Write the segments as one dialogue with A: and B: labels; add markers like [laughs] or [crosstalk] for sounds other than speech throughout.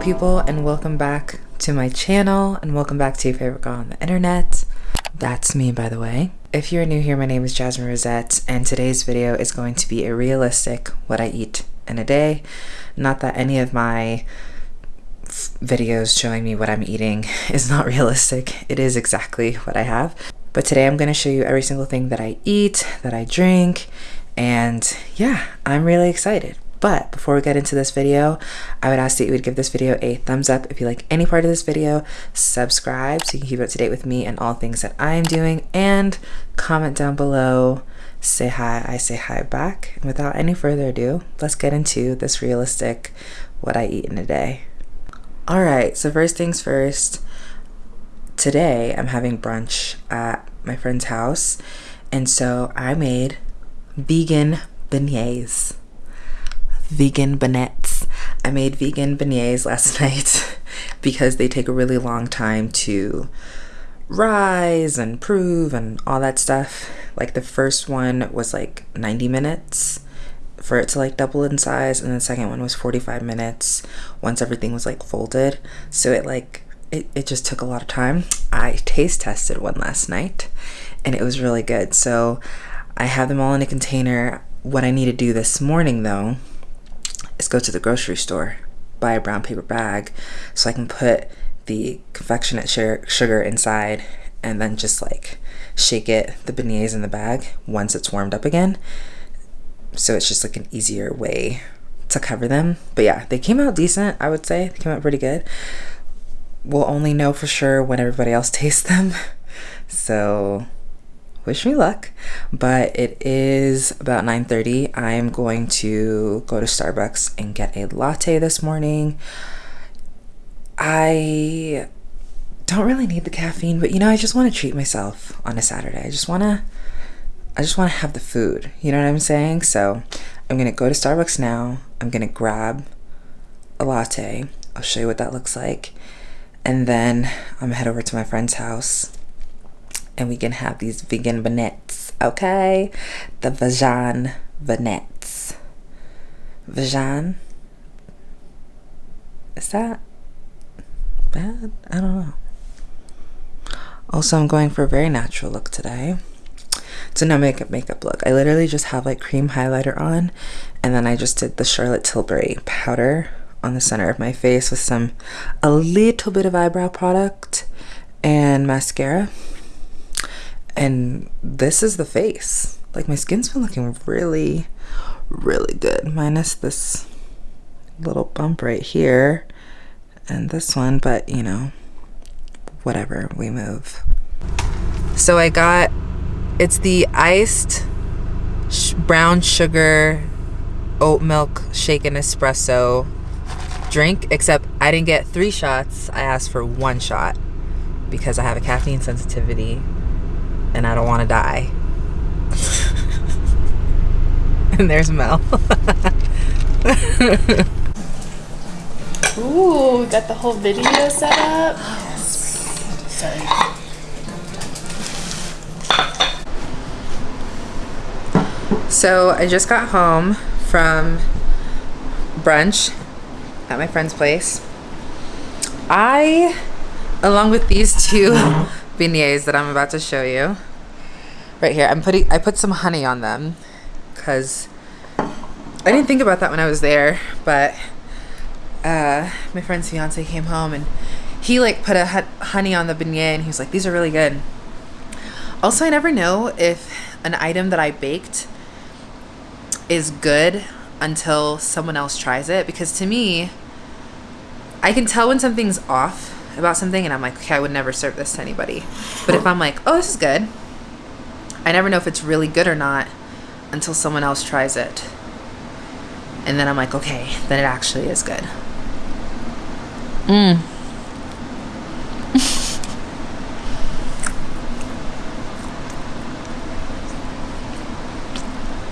A: people and welcome back to my channel and welcome back to your favorite girl on the internet. That's me by the way. If you're new here, my name is Jasmine Rosette and today's video is going to be a realistic what I eat in a day. Not that any of my videos showing me what I'm eating [laughs] is not realistic. It is exactly what I have. But today I'm going to show you every single thing that I eat, that I drink, and yeah, I'm really excited. But before we get into this video, I would ask that you would give this video a thumbs up if you like any part of this video, subscribe so you can keep up to date with me and all things that I'm doing, and comment down below, say hi, I say hi back. And without any further ado, let's get into this realistic what I eat in a day. All right, so first things first, today I'm having brunch at my friend's house, and so I made vegan beignets vegan beignets. I made vegan beignets last [laughs] night because they take a really long time to rise and prove and all that stuff. Like the first one was like 90 minutes for it to like double in size and the second one was 45 minutes once everything was like folded. So it like it, it just took a lot of time. I taste tested one last night and it was really good. So I have them all in a container. What I need to do this morning though go to the grocery store, buy a brown paper bag so I can put the confectionate sugar inside and then just like shake it, the beignets in the bag once it's warmed up again. So it's just like an easier way to cover them. But yeah, they came out decent, I would say. They came out pretty good. We'll only know for sure when everybody else [laughs] tastes them. So wish me luck but it is about 9:30 i'm going to go to starbucks and get a latte this morning. I don't really need the caffeine but you know i just want to treat myself on a saturday. I just want to i just want to have the food you know what i'm saying? So i'm gonna go to starbucks now. I'm gonna grab a latte. I'll show you what that looks like. And then i'm gonna head over to my friend's house and we can have these vegan beignets, okay? The Vajan beignets. Vajan? Is that bad? I don't know. Also, I'm going for a very natural look today. It's a no makeup makeup look. I literally just have like cream highlighter on and then I just did the Charlotte Tilbury powder on the center of my face with some a little bit of eyebrow product and mascara and this is the face. Like my skin's been looking really really good minus this little bump right here and this one but you know whatever we move. So I got it's the iced sh brown sugar oat milk shaken espresso drink except I didn't get three shots. I asked for one shot because I have a caffeine sensitivity and I don't want to die. [laughs] and there's Mel. [laughs]
B: Ooh, got the whole video set up. Sorry.
A: So I just got home from brunch at my friend's place. I, along with these two beignets that I'm about to show you. Right here, I'm putting, I put some honey on them because I didn't think about that when I was there, but uh, my friend's fiance came home and he like put a honey on the beignet and he was like, these are really good. Also, I never know if an item that I baked is good until someone else tries it because to me, I can tell when something's off about something and I'm like, okay, I would never serve this to anybody. But if I'm like, oh, this is good, I never know if it's really good or not until someone else tries it. And then I'm like, okay, then it actually is good. Mmm.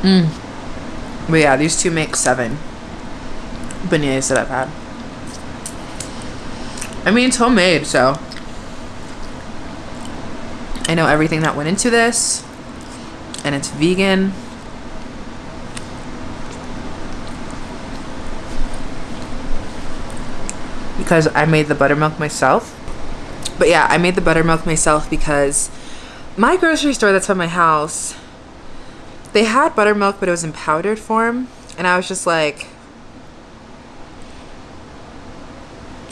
A: Mmm. [laughs] But yeah, these two make seven beignets that I've had. I mean, it's homemade, so I know everything that went into this, and it's vegan. because I made the buttermilk myself. But yeah, I made the buttermilk myself because my grocery store that's by my house, they had buttermilk, but it was in powdered form. And I was just like,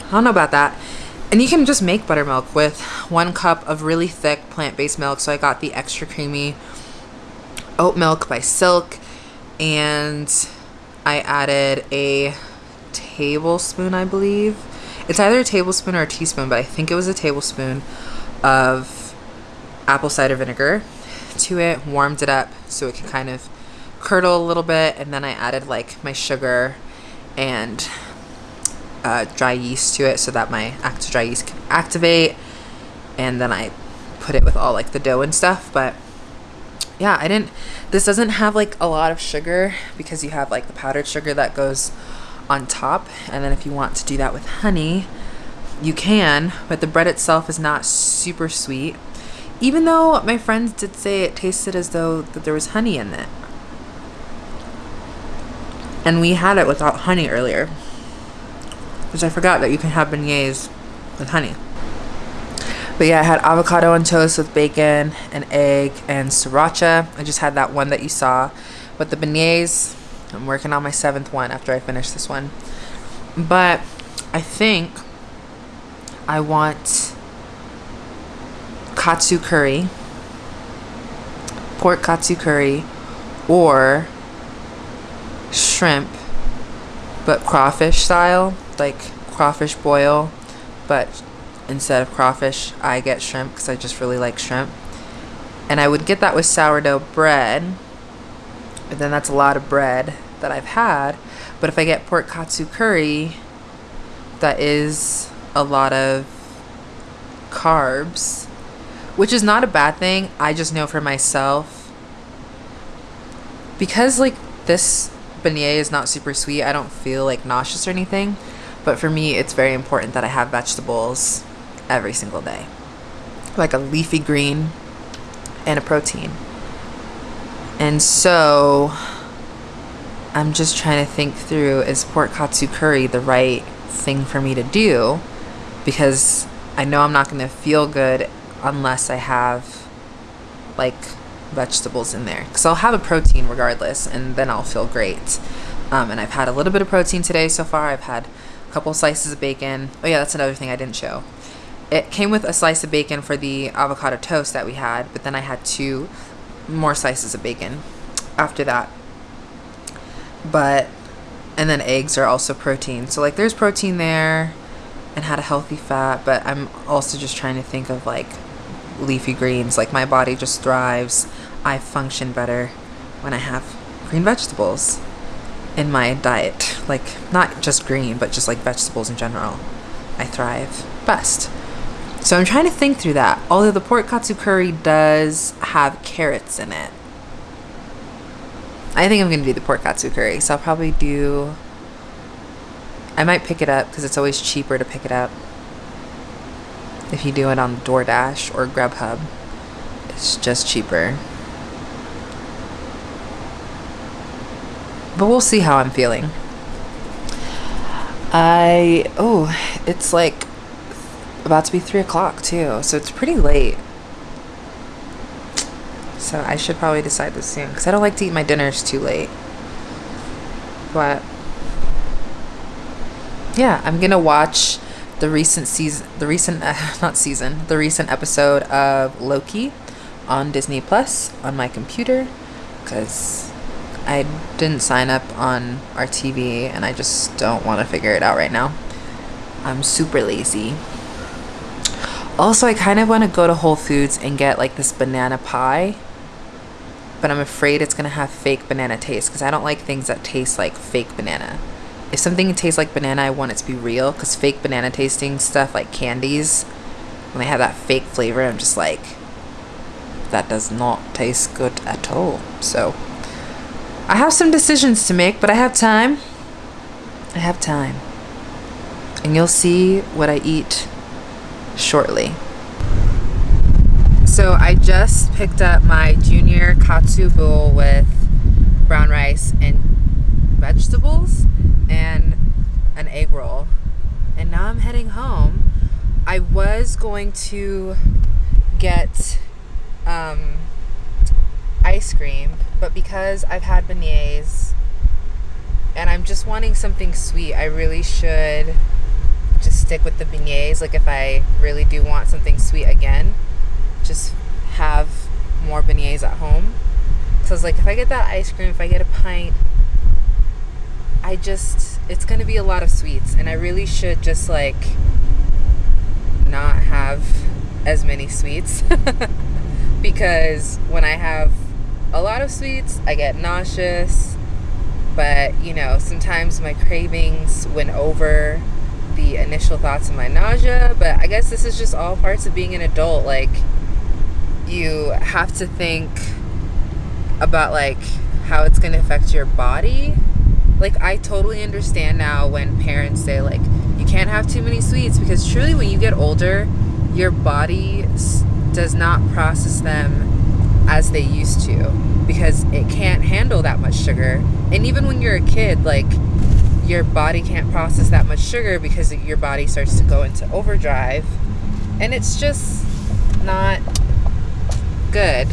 A: I don't know about that. And you can just make buttermilk with one cup of really thick plant-based milk. So I got the extra creamy oat milk by Silk and I added a tablespoon, I believe. It's either a tablespoon or a teaspoon, but I think it was a tablespoon of apple cider vinegar to it, warmed it up so it could kind of curdle a little bit, and then I added like my sugar and uh, dry yeast to it so that my active dry yeast can activate, and then I put it with all like the dough and stuff, but yeah, I didn't, this doesn't have like a lot of sugar because you have like the powdered sugar that goes on top. And then if you want to do that with honey, you can, but the bread itself is not super sweet. Even though my friends did say it tasted as though that there was honey in it. And we had it without honey earlier. Because I forgot that you can have beignets with honey. But yeah, I had avocado on toast with bacon and egg and sriracha. I just had that one that you saw. But the beignets, I'm working on my seventh one after I finish this one. But I think I want katsu curry, pork katsu curry, or shrimp, but crawfish style, like crawfish boil, but instead of crawfish, I get shrimp because I just really like shrimp. And I would get that with sourdough bread, but then that's a lot of bread that I've had. But if I get pork katsu curry, that is a lot of carbs, which is not a bad thing. I just know for myself, because like this beignet is not super sweet, I don't feel like nauseous or anything. But for me, it's very important that I have vegetables every single day. Like a leafy green and a protein. And so I'm just trying to think through is pork katsu curry the right thing for me to do? Because I know I'm not going to feel good unless I have like vegetables in there. Because I'll have a protein regardless and then I'll feel great. Um, and I've had a little bit of protein today so far. I've had couple slices of bacon. Oh yeah, that's another thing I didn't show it came with a slice of bacon for the avocado toast that we had, but then I had two more slices of bacon after that. But, and then eggs are also protein. So, like, there's protein there and had a healthy fat, but I'm also just trying to think of like leafy greens. Like, my body just thrives. I function better when I have green vegetables in my diet. Like, not just green, but just like vegetables in general. I thrive best. So I'm trying to think through that. Although the pork katsu curry does have carrots in it. I think I'm going to do the pork katsu curry. So I'll probably do... I might pick it up because it's always cheaper to pick it up. If you do it on DoorDash or Grubhub. It's just cheaper. But we'll see how I'm feeling. I... Oh, it's like about to be 3 o'clock too, so it's pretty late. So I should probably decide this soon, because I don't like to eat my dinners too late. But, yeah, I'm to watch the recent season, the recent, uh, [laughs] not season, the recent episode of Loki on Disney Plus on my computer, because I didn't sign up on our TV and I just don't want to figure it out right now. I'm super lazy. Also, I kind of want to go to Whole Foods and get like this banana pie. But I'm afraid it's going to have fake banana taste because I don't like things that taste like fake banana. If something tastes like banana, I want it to be real because fake banana tasting stuff like candies, when they have that fake flavor, I'm just like, that does not taste good at all. So, I have some decisions to make, but I have time. I have time. And you'll see what I eat shortly. So I just picked up my junior katsu bowl with brown rice and vegetables and an egg roll. And now I'm heading home. I was going to get um, ice cream, but because I've had beignets and I'm just wanting something sweet, I really should just stick with the beignets. Like if I really do want something sweet again, just have more beignets at home. So I was like, if I get that ice cream, if I get a pint, I just, it's going to be a lot of sweets. And I really should just like not have as many sweets. [laughs] because when I have a lot of sweets, I get nauseous but you know sometimes my cravings went over the initial thoughts of my nausea but i guess this is just all parts of being an adult like you have to think about like how it's going to affect your body. Like i totally understand now when parents say like you can't have too many sweets because truly when you get older your body does not process them as they used to because it can't handle that much sugar. And even when you're a kid, like your body can't process that much sugar because your body starts to go into overdrive. And it's just not good.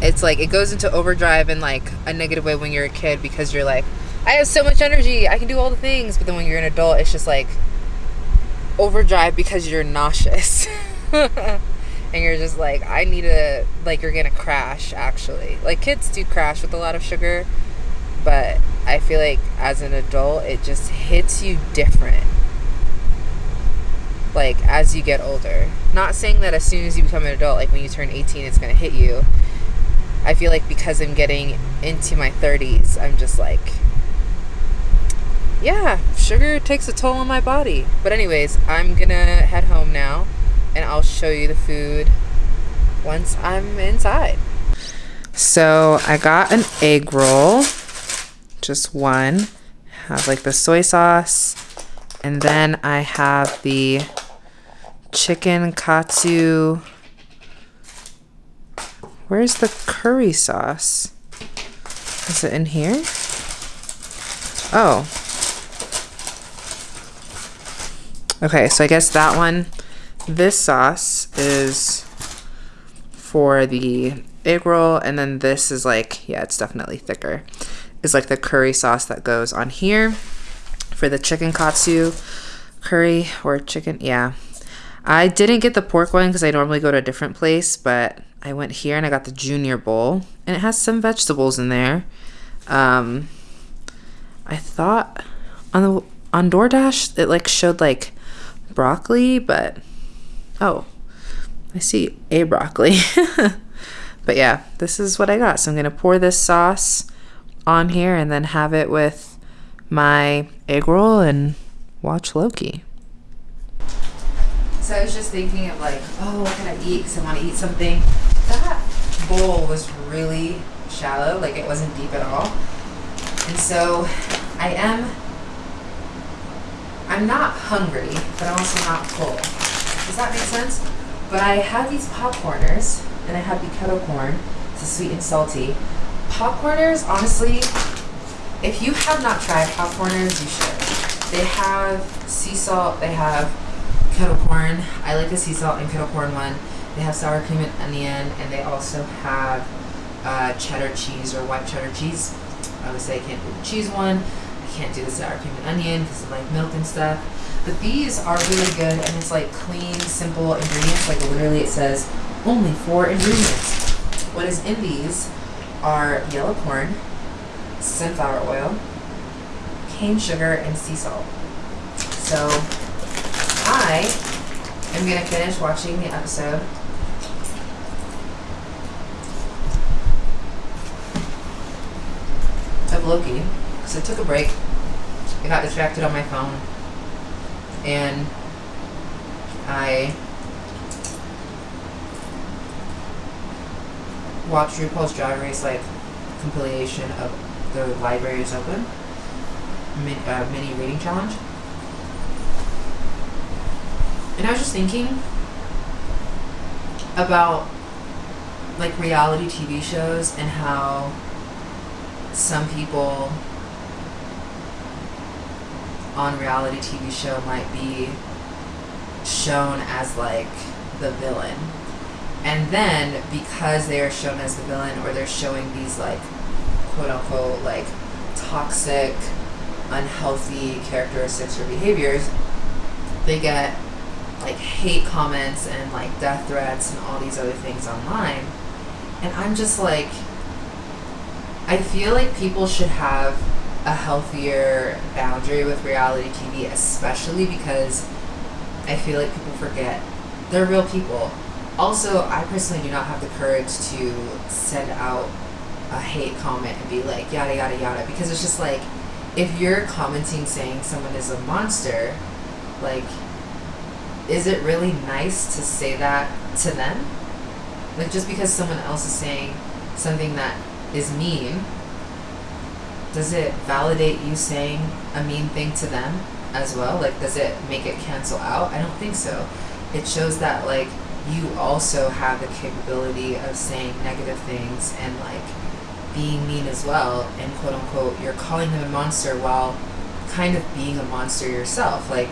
A: It's like it goes into overdrive in like a negative way when you're a kid because you're like, I have so much energy, I can do all the things. But then when you're an adult, it's just like overdrive because you're nauseous. [laughs] and you're just like i need to like you're gonna crash actually. Like kids do crash with a lot of sugar but i feel like as an adult it just hits you different. Like as you get older. Not saying that as soon as you become an adult like when you turn 18 it's gonna hit you. I feel like because i'm getting into my 30s i'm just like yeah sugar takes a toll on my body. But anyways i'm gonna head home now and I'll show you the food once I'm inside. So I got an egg roll, just one. Have like the soy sauce, and then I have the chicken katsu. Where's the curry sauce? Is it in here? Oh. Okay, so I guess that one this sauce is for the egg roll, and then this is like, yeah, it's definitely thicker. Is like the curry sauce that goes on here for the chicken katsu curry or chicken. Yeah. I didn't get the pork one because I normally go to a different place, but I went here and I got the junior bowl, and it has some vegetables in there. Um, I thought on the on DoorDash it like showed like broccoli, but Oh, I see a broccoli. [laughs] but yeah, this is what I got. So I'm going to pour this sauce on here and then have it with my egg roll and watch Loki. So I was just thinking of like, oh, what can I eat? Because I want to eat something. That bowl was really shallow, like it wasn't deep at all. And so I am, I'm not hungry, but I'm also not full. Does that make sense? But I had these popcorners, and I had the kettle corn. It's a sweet and salty. Popcorners, honestly, if you have not tried popcorners, you should. They have sea salt, they have kettle corn. I like the sea salt and kettle corn one. They have sour cream and onion, and they also have uh, cheddar cheese or white cheddar cheese. I would say I can't do the cheese one. I can't do the sour cream and onion because of like milk and stuff. But these are really good and it's like clean, simple ingredients. Like literally it says only four ingredients. What is in these are yellow corn, sunflower oil, cane sugar, and sea salt. So I am going to finish watching the episode of Loki because I took a break. I got distracted on my phone and I watched RuPaul's Drag Race like compilation of the Library is Open uh, mini reading challenge. And I was just thinking about like reality TV shows and how some people on reality TV show might be shown as like the villain. And then because they are shown as the villain or they're showing these like quote unquote like toxic, unhealthy characteristics or behaviors, they get like hate comments and like death threats and all these other things online. And I'm just like I feel like people should have a healthier boundary with reality TV, especially because I feel like people forget they're real people. Also, I personally do not have the courage to send out a hate comment and be like, yada, yada, yada, because it's just like, if you're commenting saying someone is a monster, like, is it really nice to say that to them? Like, just because someone else is saying something that is mean, does it validate you saying a mean thing to them as well? Like, does it make it cancel out? I don't think so. It shows that, like, you also have the capability of saying negative things and, like, being mean as well, and quote unquote, you're calling them a monster while kind of being a monster yourself. Like,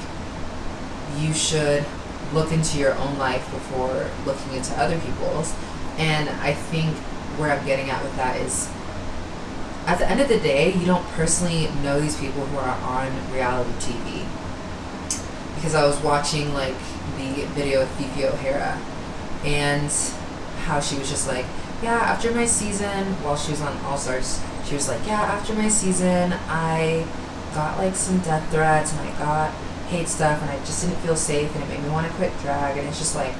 A: you should look into your own life before looking into other people's. And I think where I'm getting at with that is at the end of the day, you don't personally know these people who are on reality TV. Because I was watching like the video of Phi O'Hara and how she was just like, yeah, after my season, while she was on All Stars, she was like, yeah, after my season, I got like some death threats and I got hate stuff and I just didn't feel safe and it made me want to quit drag and it's just like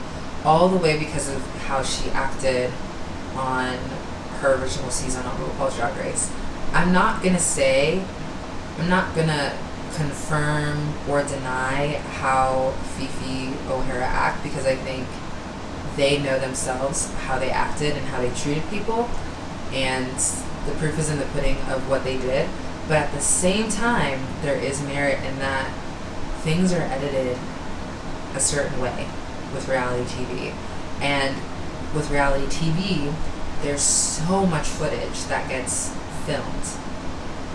A: all the way because of how she acted on her original season on RuPaul's Drag Race. I'm not gonna say, I'm not gonna confirm or deny how Phi O'Hara act because I think they know themselves how they acted and how they treated people, and the proof is in the pudding of what they did. But at the same time, there is merit in that things are edited a certain way with reality TV. And with reality TV, there's so much footage that gets filmed.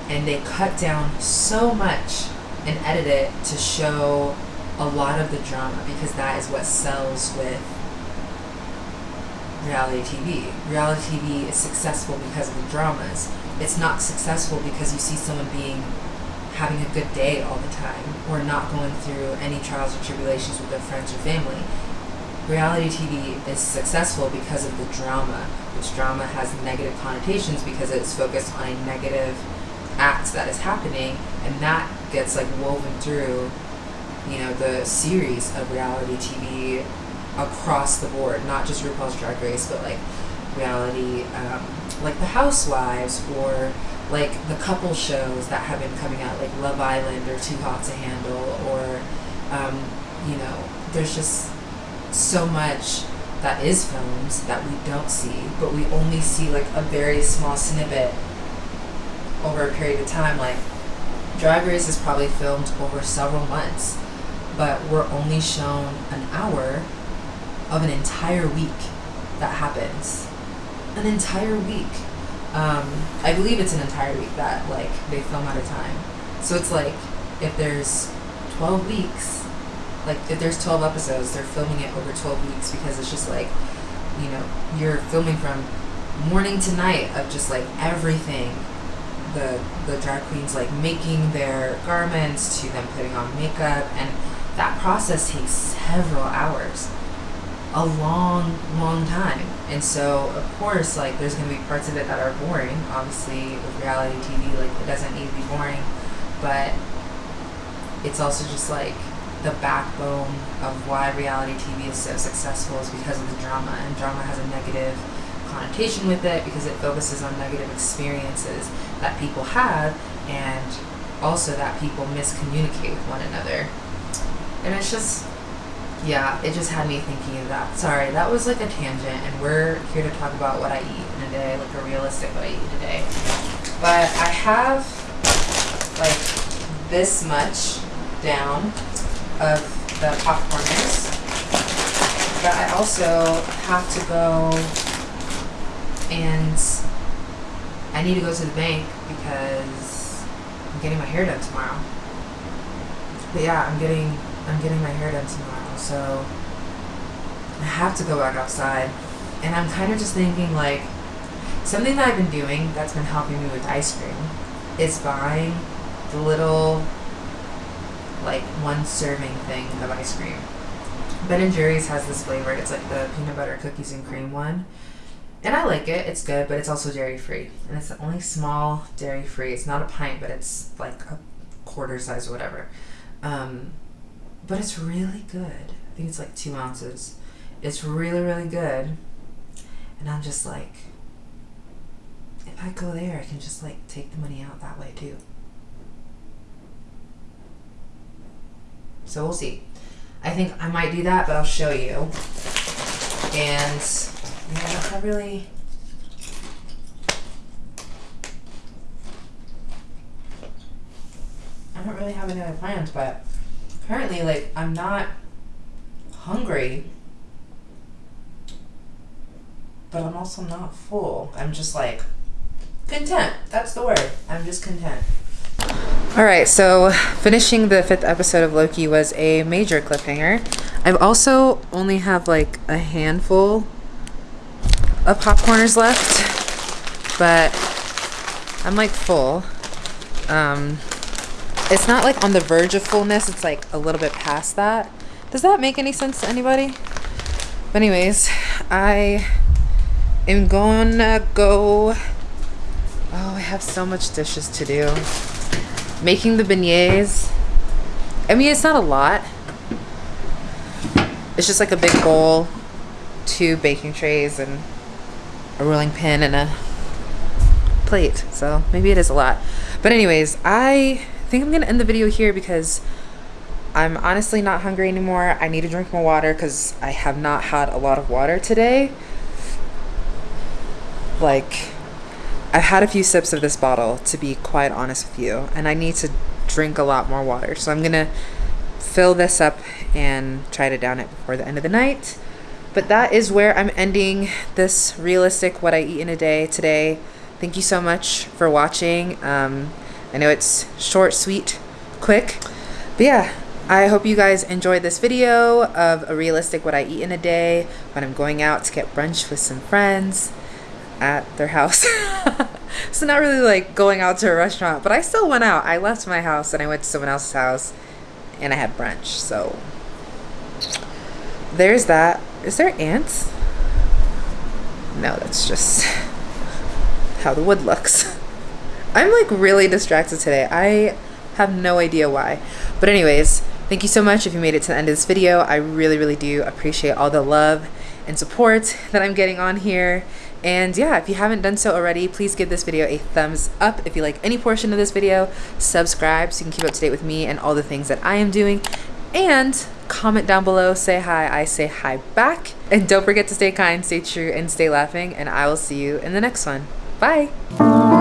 A: And they cut down so much and edit it to show a lot of the drama because that is what sells with reality TV. Reality TV is successful because of the dramas. It's not successful because you see someone being having a good day all the time or not going through any trials or tribulations with their friends or family. Reality TV is successful because of the drama, which drama has negative connotations because it's focused on a negative act that is happening and that gets like woven through you know the series of reality TV across the board, not just RuPaul's Drag Race, but like reality, um, like The Housewives or like the couple shows that have been coming out, like Love Island or Too Hot to Handle, or um, you know, there's just so much that is filmed that we don't see, but we only see like a very small snippet over a period of time. Like Drag Race is probably filmed over several months, but we're only shown an hour of an entire week that happens. An entire week. Um, I believe it's an entire week that like they film at a time. So it's like if there's 12 weeks, like if there's 12 episodes, they're filming it over 12 weeks because it's just like, you know, you're filming from morning to night of just like everything. The the drag queens like making their garments to them putting on makeup and that process takes several hours a long, long time. And so, of course, like there's gonna be parts of it that are boring. Obviously, with reality TV, like it doesn't need to be boring, but it's also just like the backbone of why reality TV is so successful is because of the drama, and drama has a negative connotation with it because it focuses on negative experiences that people have, and also that people miscommunicate with one another. And it's just yeah, it just had me thinking of that. Sorry, that was like a tangent, and we're here to talk about what I eat in a day, like a realistic what I eat a day. But I have like this much down of the popcorners, but I also have to go and I need to go to the bank because I'm getting my hair done tomorrow. But yeah, I'm getting I'm getting my hair done tomorrow so I have to go back outside. And I'm kind of just thinking like something that I've been doing that's been helping me with ice cream is buying the little like one serving thing of ice cream. Ben and Jerry's has this flavor. It's like the peanut butter cookies and cream one. And I like it. It's good, but it's also dairy free. And it's the only small dairy free. It's not a pint, but it's like a quarter size or whatever. Um, but it's really good. I think it's like two ounces. It's really, really good. And I'm just like, if I go there, I can just like take the money out that way too. So we'll see. I think I might do that, but I'll show you. And yeah, I really. I don't really have any other plans, but apparently, like, I'm not hungry, but I'm also not full. I'm just like content. That's the word. I'm just content. All right, so finishing the fifth episode of Loki was a major cliffhanger. I've also only have like a handful of popcorners left, but I'm like full. Um, it's not like on the verge of fullness, it's like a little bit past that. Does that make any sense to anybody? But anyways, I am gonna go. Oh, I have so much dishes to do making the beignets. I mean, it's not a lot. It's just like a big bowl, two baking trays, and a rolling pin and a plate. So maybe it is a lot. But anyways, I think I'm going to end the video here because I'm honestly not hungry anymore. I need to drink more water because I have not had a lot of water today. Like I've had a few sips of this bottle, to be quite honest with you, and I need to drink a lot more water. So I'm gonna fill this up and try to down it before the end of the night. But that is where I'm ending this realistic what I eat in a day today. Thank you so much for watching. Um, I know it's short, sweet, quick. But yeah, I hope you guys enjoyed this video of a realistic what I eat in a day when I'm going out to get brunch with some friends at their house. [laughs] so not really like going out to a restaurant, but I still went out. I left my house and I went to someone else's house and I had brunch. So there's that. Is there ants? No, that's just [laughs] how the wood looks. [laughs] I'm like really distracted today. I have no idea why. But anyways, thank you so much if you made it to the end of this video. I really, really do appreciate all the love and support that I'm getting on here. And yeah, if you haven't done so already, please give this video a thumbs up. If you like any portion of this video, subscribe so you can keep up to date with me and all the things that I am doing. And comment down below, say hi, I say hi back. And don't forget to stay kind, stay true, and stay laughing. And I will see you in the next one. Bye.